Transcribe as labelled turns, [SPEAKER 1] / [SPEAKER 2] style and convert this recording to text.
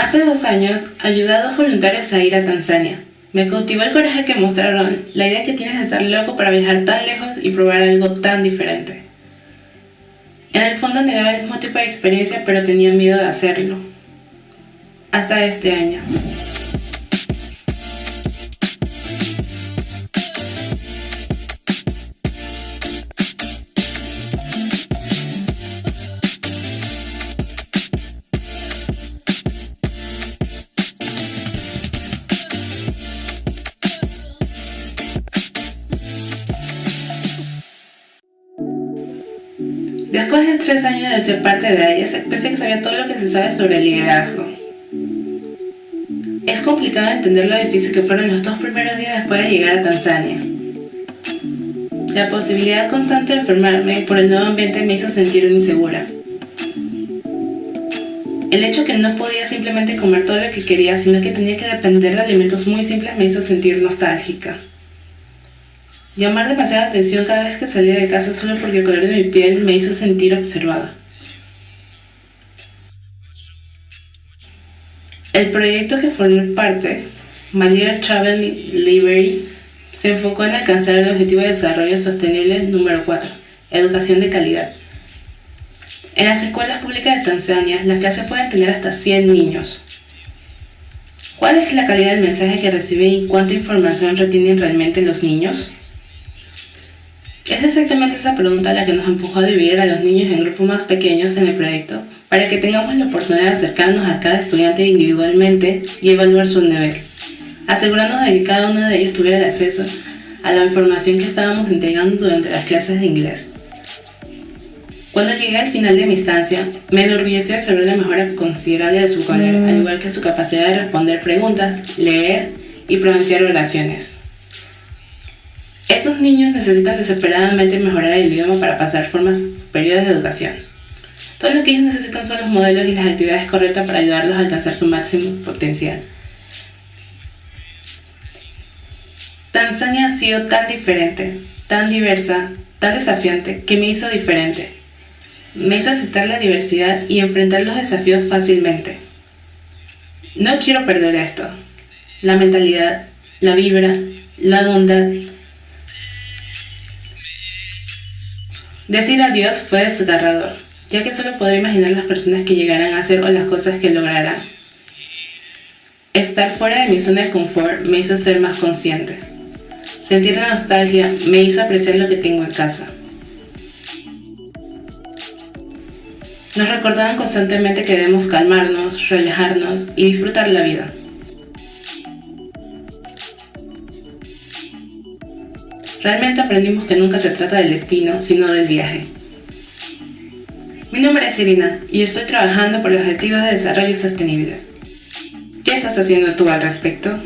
[SPEAKER 1] Hace dos años ayudé a dos voluntarios a ir a Tanzania. Me cautivó el coraje que mostraron, la idea que tienes de estar loco para viajar tan lejos y probar algo tan diferente. En el fondo anhelaba el mismo tipo de experiencia, pero tenía miedo de hacerlo. Hasta este año. Después de tres años de ser parte de ella, pensé que sabía todo lo que se sabe sobre el liderazgo. Es complicado entender lo difícil que fueron los dos primeros días después de llegar a Tanzania. La posibilidad constante de enfermarme por el nuevo ambiente me hizo sentir insegura. El hecho que no podía simplemente comer todo lo que quería, sino que tenía que depender de alimentos muy simples me hizo sentir nostálgica. Llamar demasiada atención cada vez que salía de casa solo porque el color de mi piel me hizo sentir observada. El proyecto que formé parte, Manera Travel Library, se enfocó en alcanzar el objetivo de desarrollo sostenible número 4, educación de calidad. En las escuelas públicas de Tanzania, las clases pueden tener hasta 100 niños. ¿Cuál es la calidad del mensaje que reciben y cuánta información retienen realmente los niños? Es exactamente esa pregunta la que nos empujó a dividir a los niños en grupos más pequeños en el proyecto para que tengamos la oportunidad de acercarnos a cada estudiante individualmente y evaluar su nivel, asegurándonos de que cada uno de ellos tuviera el acceso a la información que estábamos entregando durante las clases de inglés. Cuando llegué al final de mi instancia, me enorgulleció observar la mejora considerable de su vocabulario, al igual que su capacidad de responder preguntas, leer y pronunciar oraciones. Estos niños necesitan desesperadamente mejorar el idioma para pasar formas periodos de educación. Todo lo que ellos necesitan son los modelos y las actividades correctas para ayudarlos a alcanzar su máximo potencial. Tanzania ha sido tan diferente, tan diversa, tan desafiante, que me hizo diferente. Me hizo aceptar la diversidad y enfrentar los desafíos fácilmente. No quiero perder esto. La mentalidad, la vibra, la bondad, Decir adiós fue desgarrador, ya que solo podré imaginar las personas que llegarán a hacer o las cosas que lograrán. Estar fuera de mi zona de confort me hizo ser más consciente. Sentir la nostalgia me hizo apreciar lo que tengo en casa. Nos recordaban constantemente que debemos calmarnos, relajarnos y disfrutar la vida. Realmente aprendimos que nunca se trata del destino, sino del viaje. Mi nombre es Irina y estoy trabajando por los Objetivos de Desarrollo Sostenible. ¿Qué estás haciendo tú al respecto?